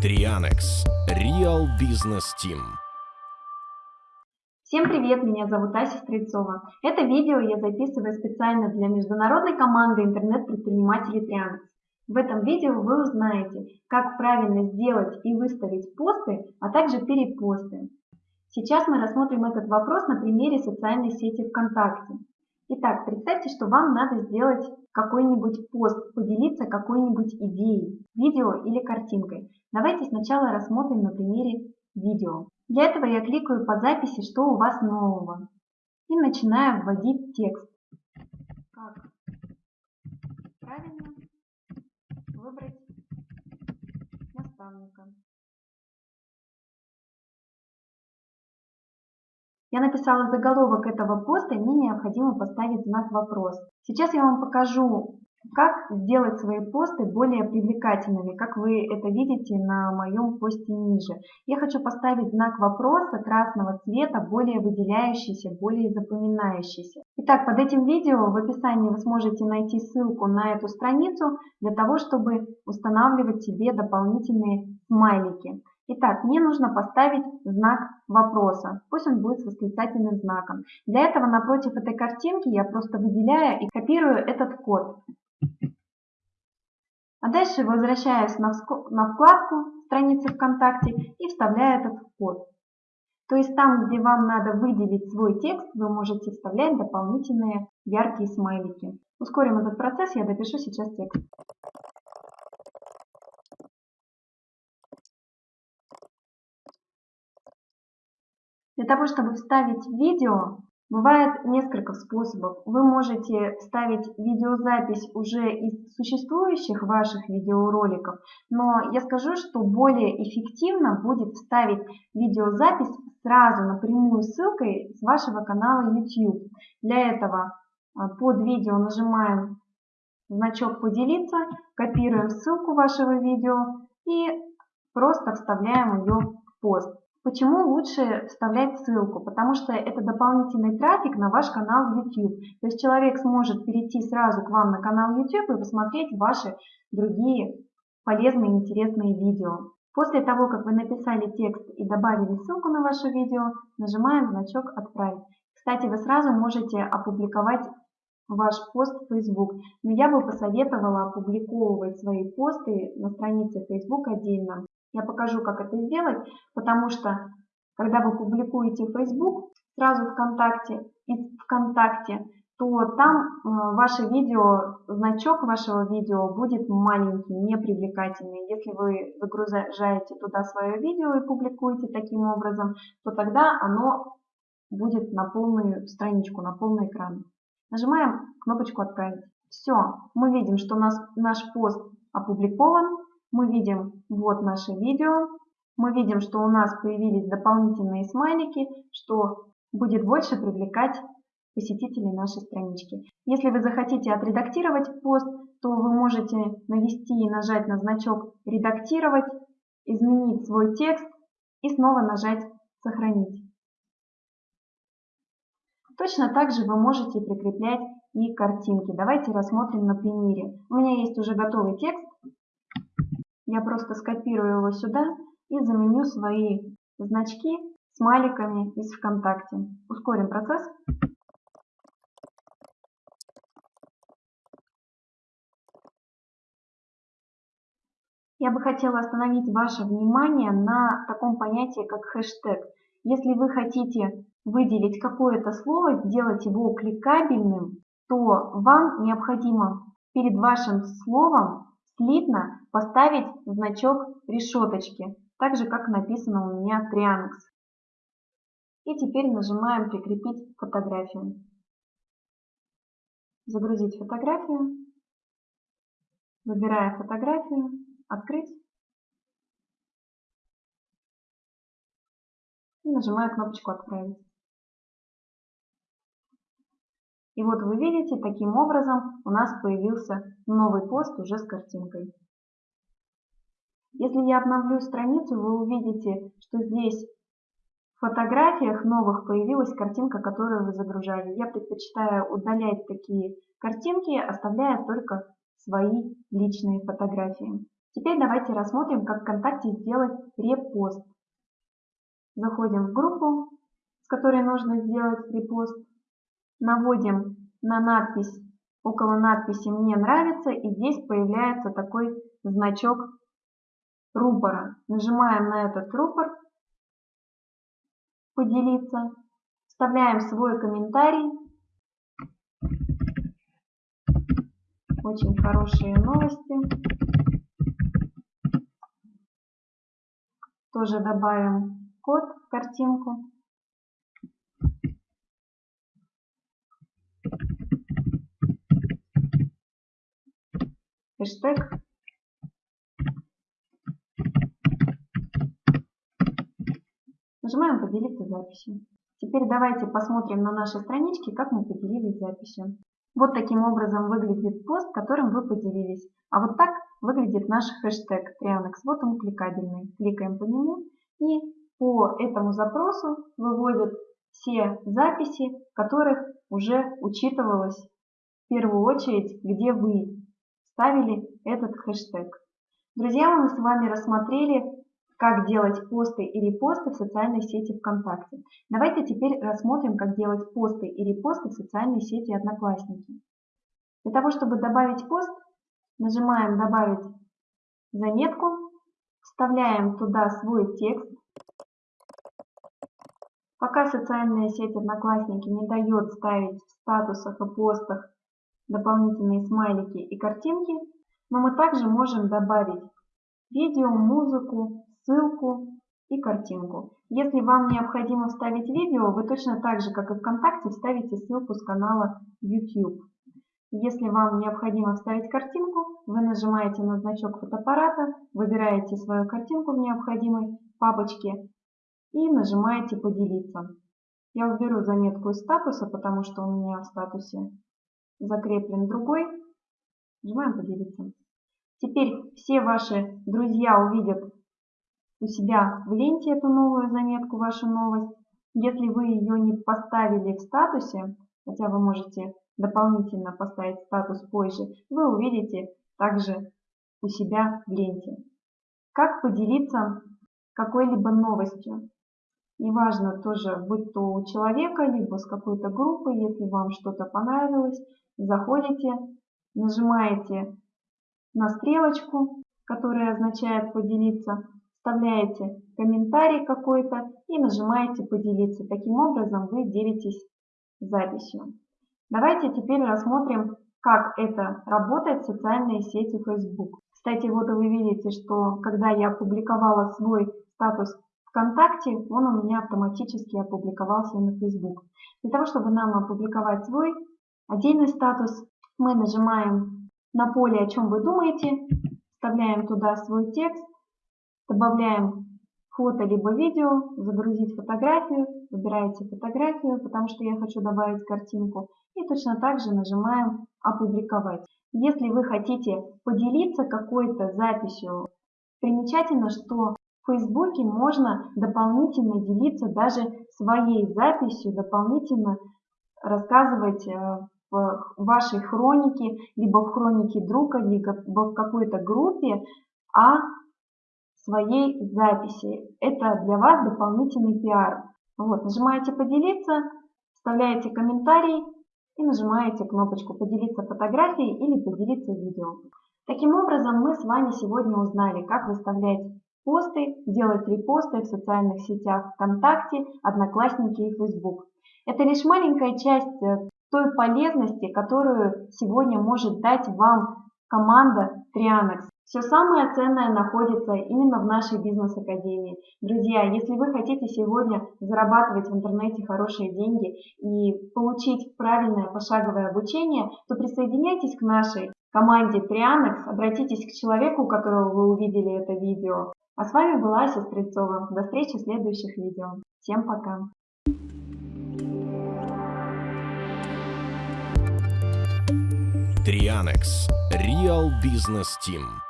Trianex Real Business Team. Всем привет, меня зовут Ася Стрельцова. Это видео я записываю специально для международной команды интернет-предпринимателей Trianex. В этом видео вы узнаете, как правильно сделать и выставить посты, а также перепосты. Сейчас мы рассмотрим этот вопрос на примере социальной сети ВКонтакте. Итак, представьте, что вам надо сделать какой-нибудь пост, поделиться какой-нибудь идеей, видео или картинкой. Давайте сначала рассмотрим на примере видео. Для этого я кликаю по записи «Что у вас нового?» и начинаю вводить текст. Как правильно выбрать наставника. Я написала заголовок этого поста, и мне необходимо поставить знак «Вопрос». Сейчас я вам покажу, как сделать свои посты более привлекательными, как вы это видите на моем посте ниже. Я хочу поставить знак вопроса красного цвета, более выделяющийся, более запоминающийся. Итак, под этим видео в описании вы сможете найти ссылку на эту страницу для того, чтобы устанавливать себе дополнительные смайлики. Итак, мне нужно поставить знак вопроса. Пусть он будет с восклицательным знаком. Для этого напротив этой картинки я просто выделяю и копирую этот код. А дальше возвращаюсь на вкладку страницы ВКонтакте и вставляю этот код. То есть там, где вам надо выделить свой текст, вы можете вставлять дополнительные яркие смайлики. Ускорим этот процесс, я допишу сейчас текст. Для того, чтобы вставить видео, бывает несколько способов. Вы можете вставить видеозапись уже из существующих ваших видеороликов, но я скажу, что более эффективно будет вставить видеозапись сразу напрямую ссылкой с вашего канала YouTube. Для этого а, под видео нажимаем значок «Поделиться», копируем ссылку вашего видео и просто вставляем ее в пост. Почему лучше вставлять ссылку? Потому что это дополнительный трафик на ваш канал YouTube. То есть человек сможет перейти сразу к вам на канал YouTube и посмотреть ваши другие полезные и интересные видео. После того, как вы написали текст и добавили ссылку на ваше видео, нажимаем значок «Отправить». Кстати, вы сразу можете опубликовать ваш пост в Facebook. Но я бы посоветовала опубликовывать свои посты на странице Facebook отдельно. Я покажу, как это сделать, потому что, когда вы публикуете в Facebook, сразу ВКонтакте и ВКонтакте, то там э, ваше видео, значок вашего видео будет маленький, непривлекательный. Если вы загружаете туда свое видео и публикуете таким образом, то тогда оно будет на полную страничку, на полный экран. Нажимаем кнопочку «Отправить». Все, мы видим, что у нас наш пост опубликован, мы видим вот наше видео, мы видим, что у нас появились дополнительные смайлики, что будет больше привлекать посетителей нашей странички. Если вы захотите отредактировать пост, то вы можете навести и нажать на значок «Редактировать», изменить свой текст и снова нажать «Сохранить». Точно так же вы можете прикреплять и картинки. Давайте рассмотрим на примере. У меня есть уже готовый текст, я просто скопирую его сюда и заменю свои значки смайликами из ВКонтакте. Ускорим процесс. Я бы хотела остановить ваше внимание на таком понятии, как хэштег. Если вы хотите выделить какое-то слово, сделать его кликабельным, то вам необходимо перед вашим словом слитно поставить значок решеточки, так же как написано у меня Trianx. И теперь нажимаем «Прикрепить фотографию». Загрузить фотографию. Выбирая фотографию, открыть. И нажимаю кнопочку «Отправить». И вот вы видите, таким образом у нас появился новый пост уже с картинкой. Если я обновлю страницу, вы увидите, что здесь в фотографиях новых появилась картинка, которую вы загружали. Я предпочитаю удалять такие картинки, оставляя только свои личные фотографии. Теперь давайте рассмотрим, как ВКонтакте сделать репост. Заходим в группу, с которой нужно сделать репост. Наводим на надпись, около надписи «Мне нравится» и здесь появляется такой значок рупора. Нажимаем на этот рупор «Поделиться», вставляем свой комментарий. Очень хорошие новости. Тоже добавим код в картинку. Хэштег. Нажимаем «Поделиться записью». Теперь давайте посмотрим на нашей страничке, как мы поделились записью. Вот таким образом выглядит пост, которым вы поделились. А вот так выглядит наш хэштег Trianex. Вот он кликабельный. Кликаем по нему и по этому запросу выводит все записи, в которых уже учитывалось в первую очередь, где вы ставили этот хэштег. Друзья, мы с вами рассмотрели, как делать посты и репосты в социальной сети ВКонтакте. Давайте теперь рассмотрим, как делать посты и репосты в социальной сети Одноклассники. Для того, чтобы добавить пост, Нажимаем «Добавить заметку», вставляем туда свой текст. Пока социальная сеть Одноклассники не дает ставить в статусах и постах дополнительные смайлики и картинки, но мы также можем добавить видео, музыку, ссылку и картинку. Если вам необходимо вставить видео, вы точно так же, как и ВКонтакте, вставите ссылку с канала YouTube. Если вам необходимо вставить картинку, вы нажимаете на значок фотоаппарата, выбираете свою картинку в необходимой папочке и нажимаете «Поделиться». Я уберу заметку из статуса, потому что у меня в статусе закреплен другой. Нажимаем «Поделиться». Теперь все ваши друзья увидят у себя в ленте эту новую заметку, вашу новость. Если вы ее не поставили в статусе, хотя вы можете дополнительно поставить статус позже, вы увидите также у себя в ленте. Как поделиться какой-либо новостью? Неважно тоже, будь то у человека, либо с какой-то группы, если вам что-то понравилось, заходите, нажимаете на стрелочку, которая означает поделиться, вставляете комментарий какой-то и нажимаете поделиться. Таким образом вы делитесь записью. Давайте теперь рассмотрим, как это работает в социальной сети Facebook. Кстати, вот вы видите, что когда я опубликовала свой статус ВКонтакте, он у меня автоматически опубликовался на Facebook. Для того, чтобы нам опубликовать свой отдельный статус, мы нажимаем на поле «О чем вы думаете», вставляем туда свой текст, добавляем фото либо видео, загрузить фотографию, выбираете фотографию, потому что я хочу добавить картинку, и точно так же нажимаем «Опубликовать». Если вы хотите поделиться какой-то записью, примечательно, что в Фейсбуке можно дополнительно делиться даже своей записью, дополнительно рассказывать э, в вашей хронике, либо в хронике друга, либо в какой-то группе о своей записи. Это для вас дополнительный пиар. Вот, нажимаете «Поделиться», вставляете комментарий, и нажимаете кнопочку «Поделиться фотографией» или «Поделиться видео». Таким образом, мы с вами сегодня узнали, как выставлять посты, делать репосты в социальных сетях ВКонтакте, Одноклассники и Facebook. Это лишь маленькая часть э, той полезности, которую сегодня может дать вам команда Trianex. Все самое ценное находится именно в нашей бизнес-академии. Друзья, если вы хотите сегодня зарабатывать в интернете хорошие деньги и получить правильное пошаговое обучение, то присоединяйтесь к нашей команде Trianex, обратитесь к человеку, у которого вы увидели это видео. А с вами была Ася Стрельцова. До встречи в следующих видео. Всем пока! Trianex Real Business Team